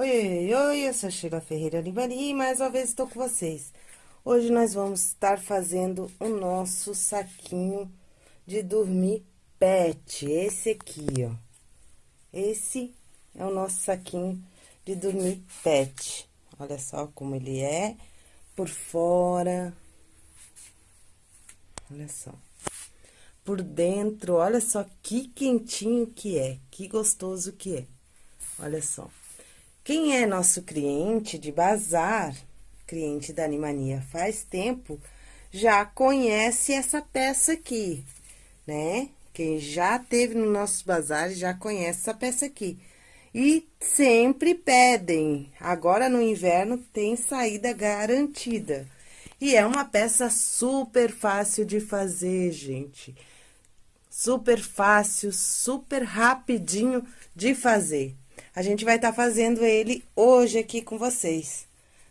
Oi, oi, oi, eu sou a Sheila Ferreira Libani e mais uma vez estou com vocês. Hoje nós vamos estar fazendo o nosso saquinho de dormir pet, esse aqui, ó. Esse é o nosso saquinho de dormir pet. Olha só como ele é por fora. Olha só. Por dentro, olha só que quentinho que é, que gostoso que é. Olha só. Quem é nosso cliente de bazar, cliente da Animania faz tempo, já conhece essa peça aqui, né? Quem já teve no nosso bazar já conhece essa peça aqui. E sempre pedem. Agora, no inverno, tem saída garantida. E é uma peça super fácil de fazer, gente. Super fácil, super rapidinho de fazer. A gente vai estar tá fazendo ele hoje aqui com vocês,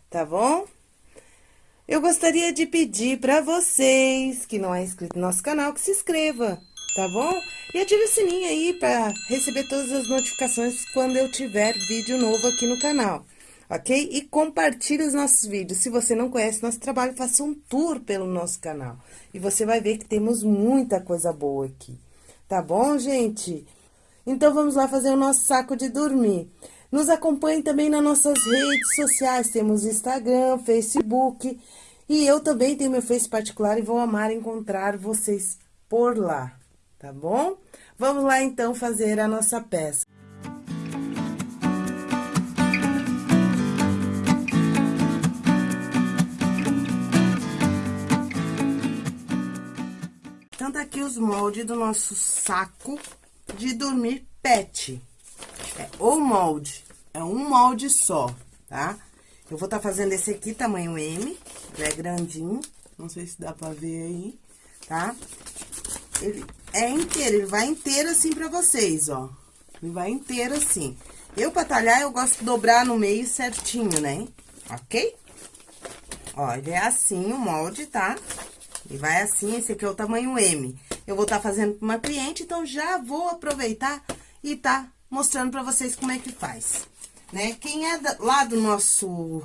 tá bom? Eu gostaria de pedir para vocês que não é inscrito no nosso canal que se inscreva, tá bom? E ative o sininho aí para receber todas as notificações quando eu tiver vídeo novo aqui no canal, ok? E compartilhe os nossos vídeos. Se você não conhece nosso trabalho, faça um tour pelo nosso canal. E você vai ver que temos muita coisa boa aqui, tá bom, gente? Então, vamos lá fazer o nosso saco de dormir. Nos acompanhe também nas nossas redes sociais, temos Instagram, Facebook, e eu também tenho meu Face particular e vou amar encontrar vocês por lá, tá bom? Vamos lá, então, fazer a nossa peça. Então, tá aqui os moldes do nosso saco de dormir pet. É o molde, é um molde só, tá? Eu vou tá fazendo esse aqui, tamanho M, ele é grandinho, não sei se dá pra ver aí, tá? Ele é inteiro, ele vai inteiro assim pra vocês, ó. Ele vai inteiro assim. Eu, pra talhar, eu gosto de dobrar no meio certinho, né? Ok? Ó, ele é assim o molde, tá? E vai assim, esse aqui é o tamanho M. Eu vou estar tá fazendo para uma cliente, então já vou aproveitar e tá mostrando para vocês como é que faz, né? Quem é lá do nosso...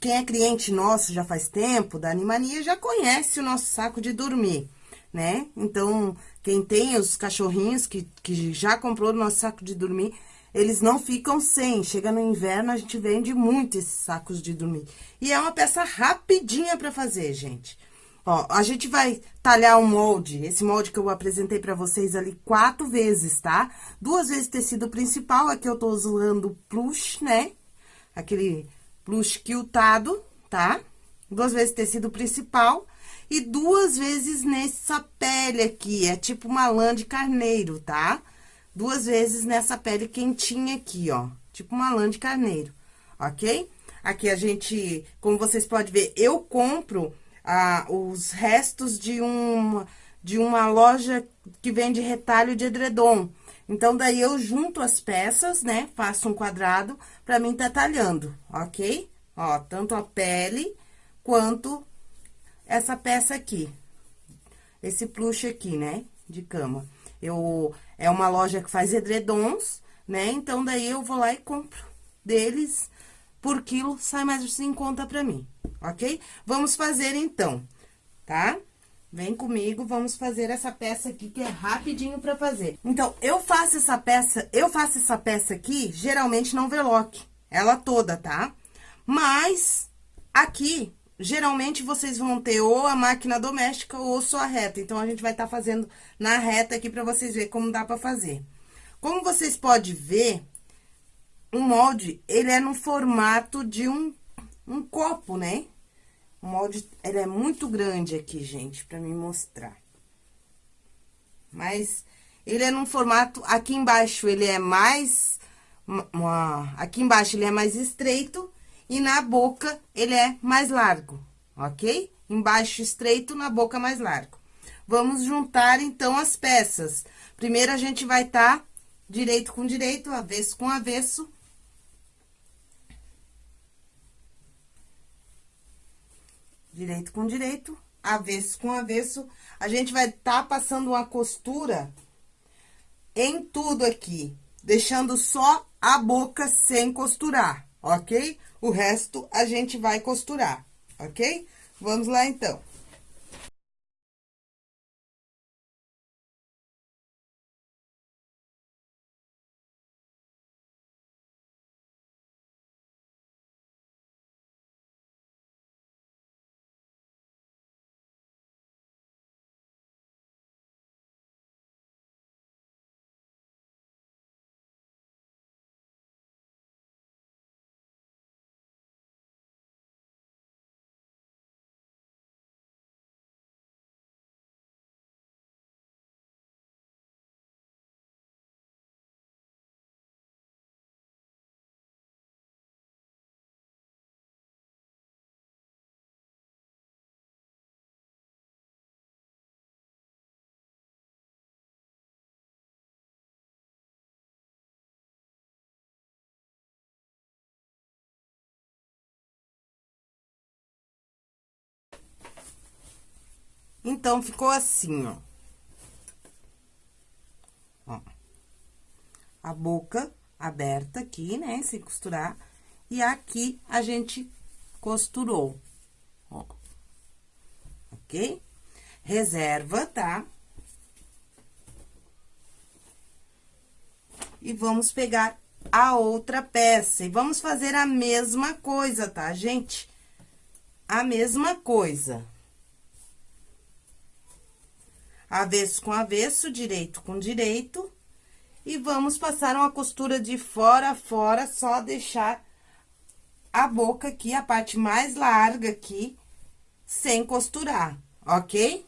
Quem é cliente nosso já faz tempo, da Animania, já conhece o nosso saco de dormir, né? Então, quem tem os cachorrinhos que, que já comprou o nosso saco de dormir, eles não ficam sem. Chega no inverno, a gente vende muito esses sacos de dormir. E é uma peça rapidinha para fazer, gente. Ó, a gente vai talhar um molde, esse molde que eu apresentei pra vocês ali quatro vezes, tá? Duas vezes tecido principal, aqui eu tô usando plush, né? Aquele plush quiltado, tá? Duas vezes tecido principal e duas vezes nessa pele aqui, é tipo uma lã de carneiro, tá? Duas vezes nessa pele quentinha aqui, ó, tipo uma lã de carneiro, ok? Aqui a gente, como vocês podem ver, eu compro ah, os restos de, um, de uma loja que vende retalho de edredom. Então, daí eu junto as peças, né? Faço um quadrado pra mim tá talhando, ok? Ó, tanto a pele quanto essa peça aqui. Esse plush aqui, né? De cama. Eu, é uma loja que faz edredons, né? Então, daí eu vou lá e compro deles por quilo, sai mais em conta pra mim ok? Vamos fazer, então, tá? Vem comigo, vamos fazer essa peça aqui, que é rapidinho pra fazer. Então, eu faço essa peça, eu faço essa peça aqui, geralmente não overlock, ela toda, tá? Mas, aqui, geralmente vocês vão ter ou a máquina doméstica ou só a reta. Então, a gente vai estar tá fazendo na reta aqui pra vocês verem como dá pra fazer. Como vocês podem ver, o molde, ele é no formato de um um copo, né? O molde, ele é muito grande aqui, gente, pra me mostrar. Mas, ele é num formato, aqui embaixo ele é mais, uma, aqui embaixo ele é mais estreito e na boca ele é mais largo, ok? Embaixo estreito, na boca mais largo. Vamos juntar, então, as peças. Primeiro, a gente vai tá direito com direito, avesso com avesso, direito com direito, avesso com avesso. A gente vai tá passando uma costura em tudo aqui, deixando só a boca sem costurar, ok? O resto a gente vai costurar, ok? Vamos lá, então. Então, ficou assim, ó. Ó. A boca aberta aqui, né, sem costurar. E aqui a gente costurou, ó. Ok? Reserva, tá? E vamos pegar a outra peça. E vamos fazer a mesma coisa, tá, gente? A mesma coisa avesso com avesso, direito com direito. E vamos passar uma costura de fora a fora, só deixar a boca aqui, a parte mais larga aqui, sem costurar, ok?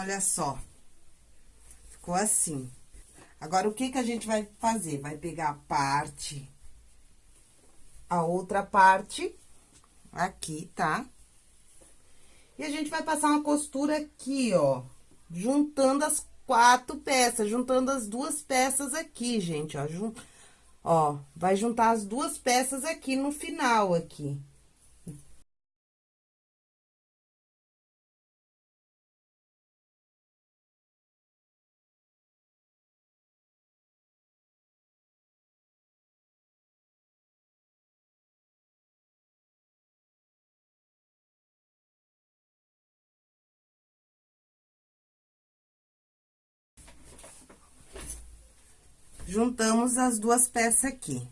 Olha só. Ficou assim. Agora, o que que a gente vai fazer? Vai pegar a parte, a outra parte, aqui, tá? E a gente vai passar uma costura aqui, ó, juntando as quatro peças, juntando as duas peças aqui, gente, ó, jun... ó, vai juntar as duas peças aqui no final, aqui. Juntamos as duas peças aqui.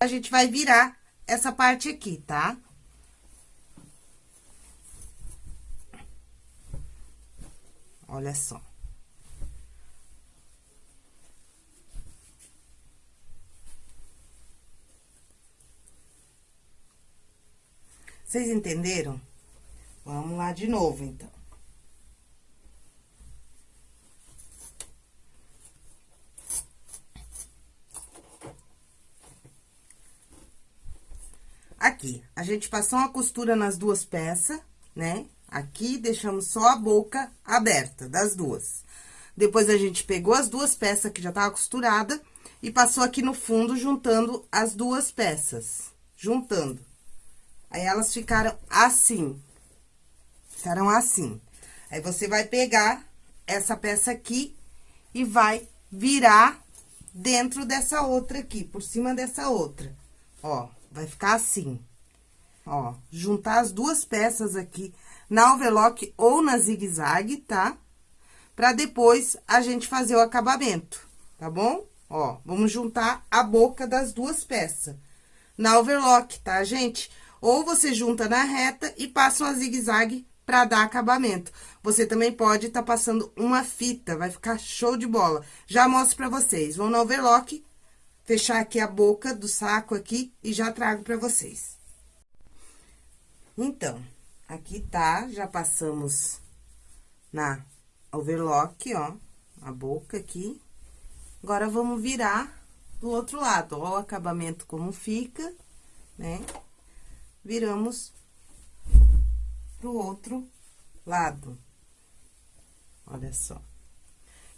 A gente vai virar essa parte aqui, tá? Olha só. Vocês entenderam? Vamos lá de novo, então. Aqui, a gente passou uma costura nas duas peças, né? Aqui, deixamos só a boca aberta das duas. Depois, a gente pegou as duas peças que já tava costurada e passou aqui no fundo, juntando as duas peças. Juntando. Aí, elas ficaram assim. Ficaram assim. Aí, você vai pegar essa peça aqui e vai virar dentro dessa outra aqui, por cima dessa outra. Ó, vai ficar assim. Ó, juntar as duas peças aqui na overlock ou na zigue-zague, tá? Pra depois a gente fazer o acabamento, tá bom? Ó, vamos juntar a boca das duas peças na overlock, tá, gente? Ou você junta na reta e passa uma zigue-zague pra dar acabamento. Você também pode tá passando uma fita, vai ficar show de bola. Já mostro pra vocês. Vão na overlock, fechar aqui a boca do saco aqui e já trago pra vocês. Então, aqui tá, já passamos na overlock, ó, a boca aqui. Agora, vamos virar do outro lado. Ó o acabamento como fica, né? Viramos pro outro lado. Olha só.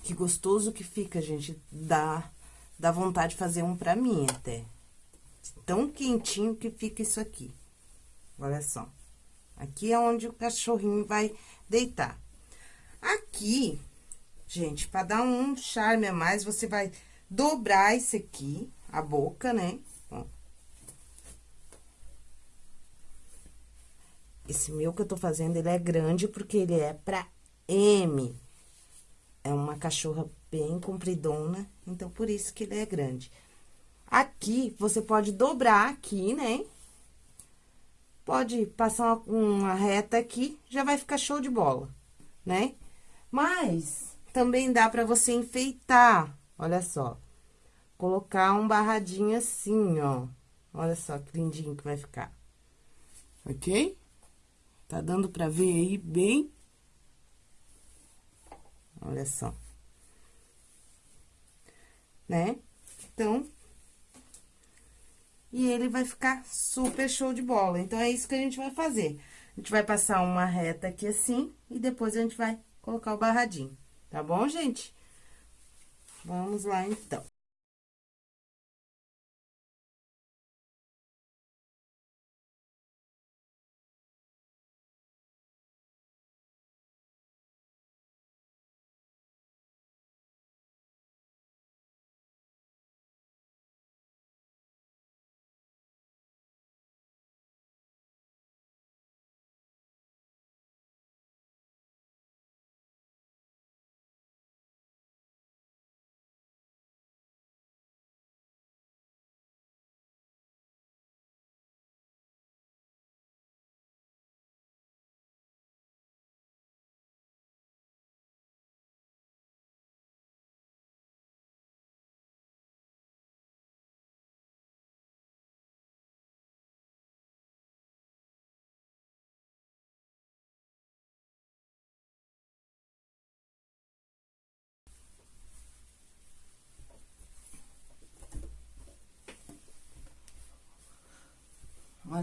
Que gostoso que fica, gente. Dá, dá vontade de fazer um pra mim até. Tão quentinho que fica isso aqui. Olha só. Aqui é onde o cachorrinho vai deitar. Aqui, gente, pra dar um charme a mais, você vai dobrar esse aqui, a boca, né? Ó. Esse meu que eu tô fazendo, ele é grande porque ele é pra M. É uma cachorra bem compridona, então por isso que ele é grande. Aqui, você pode dobrar aqui, né? Pode passar uma, reta aqui, já vai ficar show de bola, né? Mas, também dá pra você enfeitar, olha só. Colocar um barradinho assim, ó. Olha só que lindinho que vai ficar. Ok? Tá dando pra ver aí bem Olha só. Né? Então, e ele vai ficar super show de bola. Então, é isso que a gente vai fazer. A gente vai passar uma reta aqui assim, e depois a gente vai colocar o barradinho. Tá bom, gente? Vamos lá, então.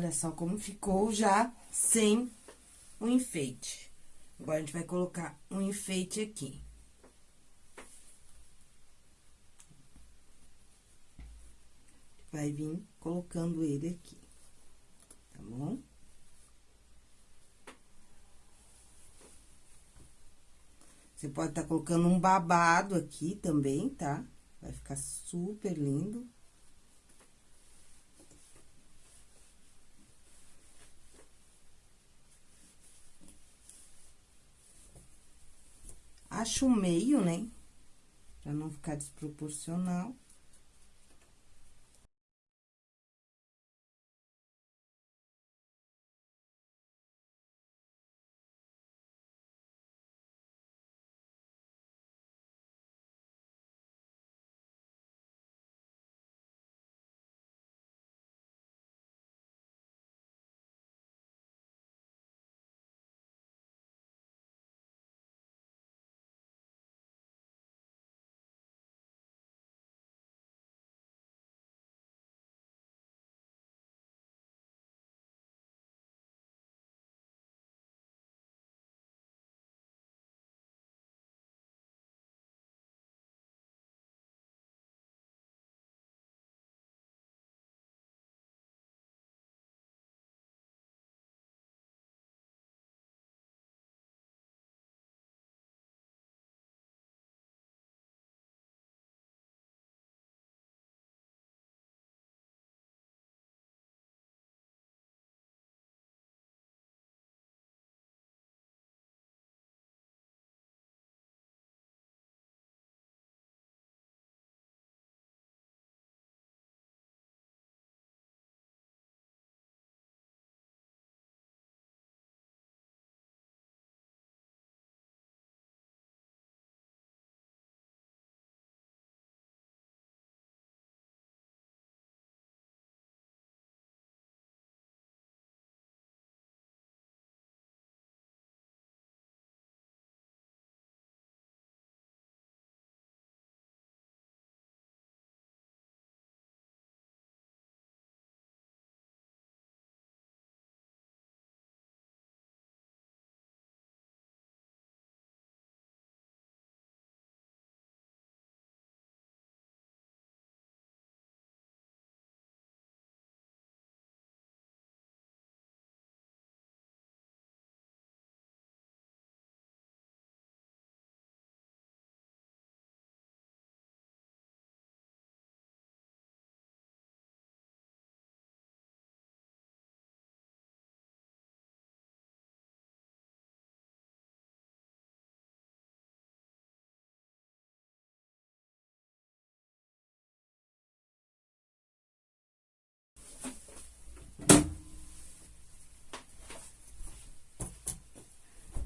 Olha só como ficou já sem o enfeite. Agora, a gente vai colocar um enfeite aqui. Vai vir colocando ele aqui, tá bom? Você pode estar tá colocando um babado aqui também, tá? Vai ficar super lindo. Acho o meio, né? Pra não ficar desproporcional.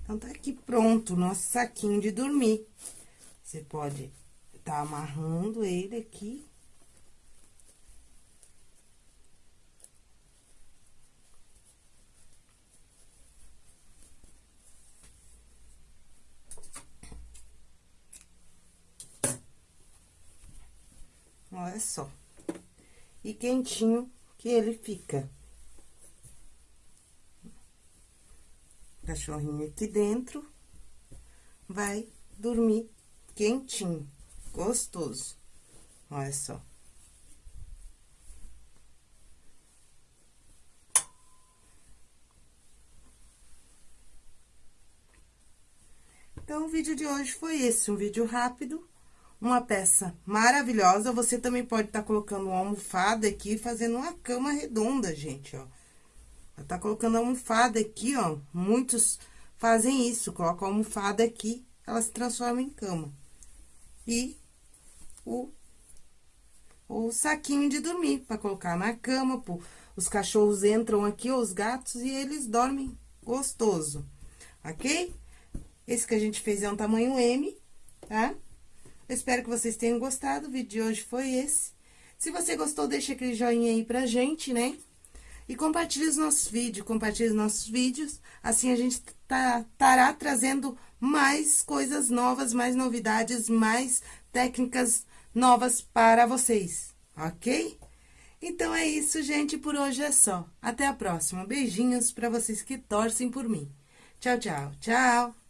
Então, tá aqui pronto o nosso saquinho de dormir. Você pode tá amarrando ele aqui. Olha só. E quentinho que ele fica. Cachorrinho aqui dentro vai dormir quentinho, gostoso. Olha só. Então, o vídeo de hoje foi esse, um vídeo rápido, uma peça maravilhosa. Você também pode estar tá colocando uma almofada aqui, fazendo uma cama redonda, gente, ó. Tá colocando almofada aqui, ó. Muitos fazem isso, colocam a almofada aqui, ela se transforma em cama. E o, o saquinho de dormir, para colocar na cama, pô. Os cachorros entram aqui, os gatos, e eles dormem gostoso, ok? Esse que a gente fez é um tamanho M, tá? Eu espero que vocês tenham gostado, o vídeo de hoje foi esse. Se você gostou, deixa aquele joinha aí pra gente, né? E compartilhe os nossos vídeos, compartilhe os nossos vídeos, assim a gente tá, estará trazendo mais coisas novas, mais novidades, mais técnicas novas para vocês, ok? Então é isso, gente, por hoje é só. Até a próxima. Beijinhos para vocês que torcem por mim. Tchau, tchau, tchau!